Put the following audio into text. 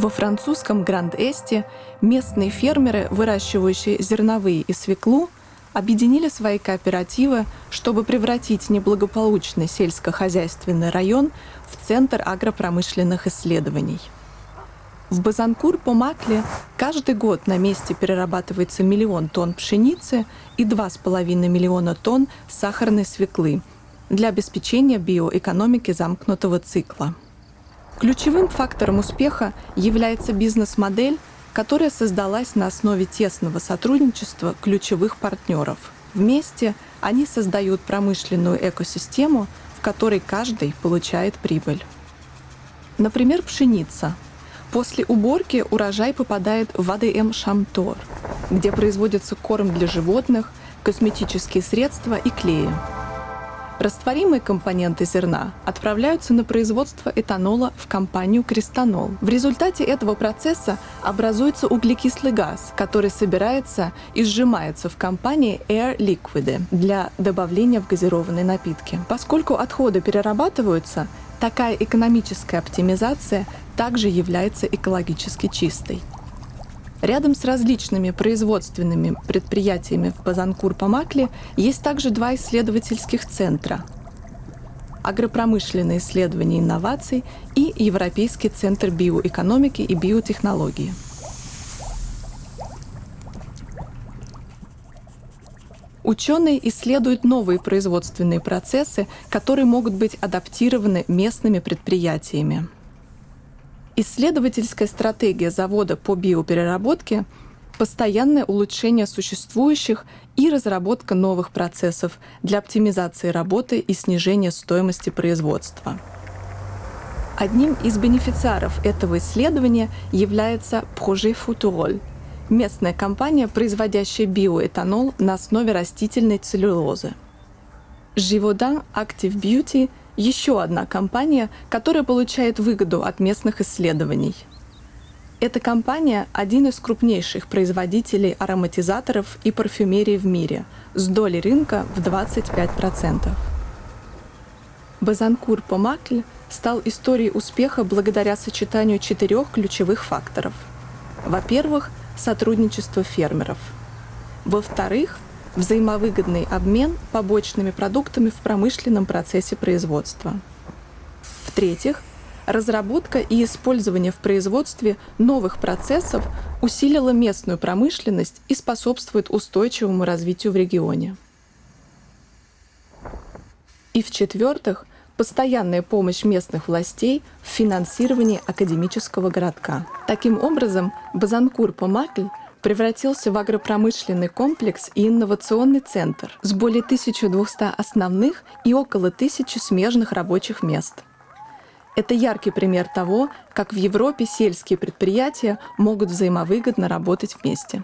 Во французском Гранд-Эсте местные фермеры, выращивающие зерновые и свеклу, объединили свои кооперативы, чтобы превратить неблагополучный сельскохозяйственный район в центр агропромышленных исследований. В Базанкур-Помакле каждый год на месте перерабатывается миллион тонн пшеницы и 2,5 миллиона тонн сахарной свеклы для обеспечения биоэкономики замкнутого цикла. Ключевым фактором успеха является бизнес-модель, которая создалась на основе тесного сотрудничества ключевых партнеров. Вместе они создают промышленную экосистему, в которой каждый получает прибыль. Например, пшеница. После уборки урожай попадает в АДМ Шамтор, где производится корм для животных, косметические средства и клеи. Растворимые компоненты зерна отправляются на производство этанола в компанию «Крестанол». В результате этого процесса образуется углекислый газ, который собирается и сжимается в компании Air Liquide для добавления в газированные напитки. Поскольку отходы перерабатываются, такая экономическая оптимизация также является экологически чистой. Рядом с различными производственными предприятиями в Базанкур-Памакле есть также два исследовательских центра – агропромышленные исследования инноваций и Европейский центр биоэкономики и биотехнологии. Ученые исследуют новые производственные процессы, которые могут быть адаптированы местными предприятиями. Исследовательская стратегия завода по биопереработке – постоянное улучшение существующих и разработка новых процессов для оптимизации работы и снижения стоимости производства. Одним из бенефициаров этого исследования является Projet Futurol – местная компания, производящая биоэтанол на основе растительной целлюлозы. Живодан Active Beauty – еще одна компания, которая получает выгоду от местных исследований. Эта компания – один из крупнейших производителей ароматизаторов и парфюмерии в мире, с долей рынка в 25%. Базанкур Помакль стал историей успеха благодаря сочетанию четырех ключевых факторов. Во-первых, сотрудничество фермеров. Во-вторых, взаимовыгодный обмен побочными продуктами в промышленном процессе производства. В-третьих, разработка и использование в производстве новых процессов усилила местную промышленность и способствует устойчивому развитию в регионе. И в-четвертых, постоянная помощь местных властей в финансировании академического городка. Таким образом, Базанкур-Помакль превратился в агропромышленный комплекс и инновационный центр с более 1200 основных и около 1000 смежных рабочих мест. Это яркий пример того, как в Европе сельские предприятия могут взаимовыгодно работать вместе.